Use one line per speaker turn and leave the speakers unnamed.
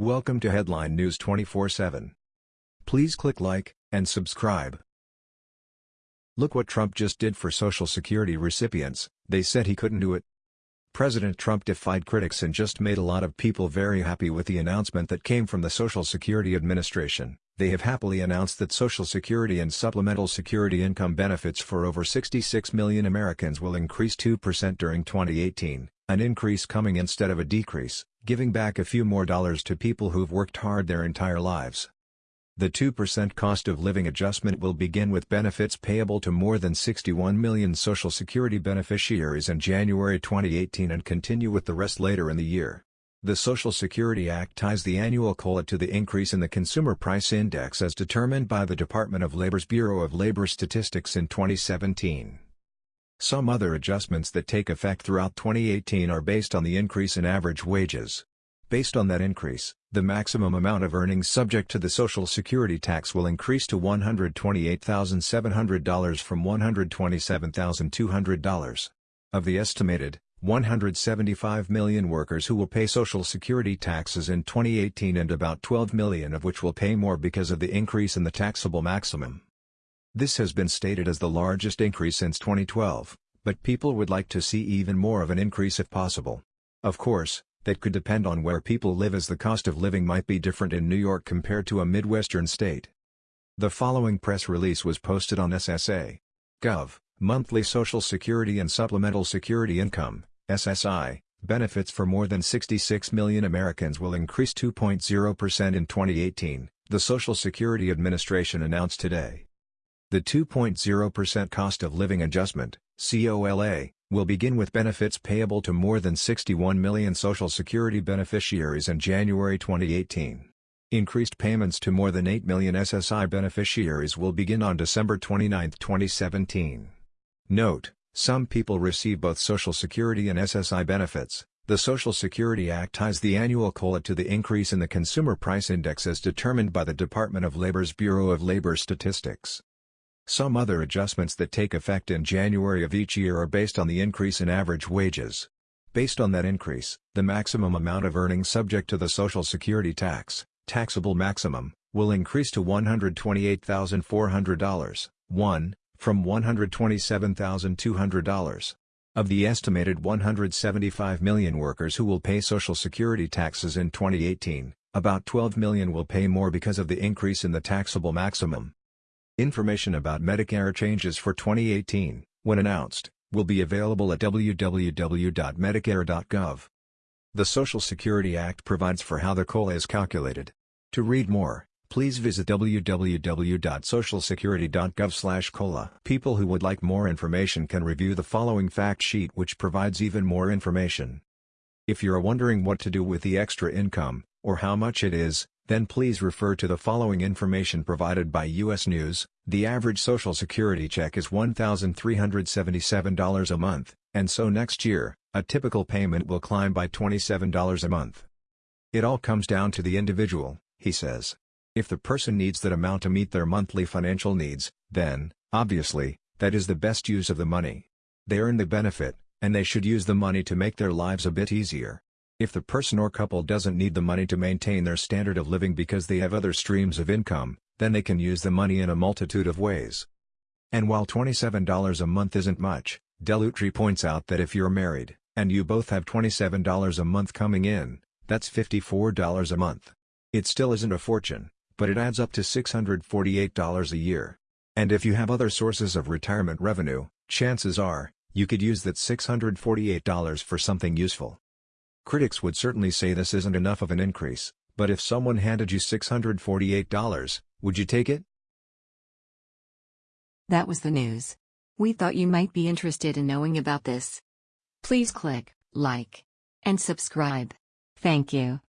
Welcome to Headline News 24/7. Please click like and subscribe. Look what Trump just did for Social Security recipients, they said he couldn't do it. President Trump defied critics and just made a lot of people very happy with the announcement that came from the Social Security Administration. They have happily announced that Social Security and Supplemental Security income benefits for over 66 million Americans will increase 2% during 2018, an increase coming instead of a decrease, giving back a few more dollars to people who've worked hard their entire lives. The 2% cost of living adjustment will begin with benefits payable to more than 61 million Social Security beneficiaries in January 2018 and continue with the rest later in the year. The Social Security Act ties the annual COLA to the increase in the Consumer Price Index as determined by the Department of Labor's Bureau of Labor Statistics in 2017. Some other adjustments that take effect throughout 2018 are based on the increase in average wages. Based on that increase, the maximum amount of earnings subject to the Social Security tax will increase to $128,700 from $127,200. Of the estimated 175 million workers who will pay Social Security taxes in 2018 and about 12 million of which will pay more because of the increase in the taxable maximum. This has been stated as the largest increase since 2012, but people would like to see even more of an increase if possible. Of course, that could depend on where people live as the cost of living might be different in New York compared to a Midwestern state. The following press release was posted on SSA. Gov. Monthly Social Security and Supplemental Security Income, SSI, benefits for more than 66 million Americans will increase 2.0% in 2018, the Social Security Administration announced today. The 2.0% cost of living adjustment, COLA, will begin with benefits payable to more than 61 million Social Security beneficiaries in January 2018. Increased payments to more than 8 million SSI beneficiaries will begin on December 29, 2017. Note, some people receive both Social Security and SSI benefits. The Social Security Act ties the annual COLA to the increase in the Consumer Price Index as determined by the Department of Labor's Bureau of Labor Statistics. Some other adjustments that take effect in January of each year are based on the increase in average wages. Based on that increase, the maximum amount of earnings subject to the Social Security tax, taxable maximum, will increase to $128,400, 1, from $127,200. Of the estimated 175 million workers who will pay Social Security taxes in 2018, about 12 million will pay more because of the increase in the taxable maximum. Information about Medicare changes for 2018, when announced, will be available at www.medicare.gov. The Social Security Act provides for how the COLA is calculated. To read more, please visit www.socialsecurity.gov/cola. People who would like more information can review the following fact sheet which provides even more information. If you're wondering what to do with the extra income, or how much it is, then please refer to the following information provided by U.S. News. The average Social Security check is $1,377 a month, and so next year, a typical payment will climb by $27 a month. It all comes down to the individual, he says. If the person needs that amount to meet their monthly financial needs, then, obviously, that is the best use of the money. They earn the benefit, and they should use the money to make their lives a bit easier. If the person or couple doesn't need the money to maintain their standard of living because they have other streams of income, then they can use the money in a multitude of ways. And while $27 a month isn't much, Dell'Utri points out that if you're married, and you both have $27 a month coming in, that's $54 a month. It still isn't a fortune, but it adds up to $648 a year. And if you have other sources of retirement revenue, chances are, you could use that $648 for something useful. Critics would certainly say this isn't enough of an increase, but if someone handed you $648, would you take it?
That was the news. We thought you might be interested in knowing about this. Please click like and subscribe. Thank you.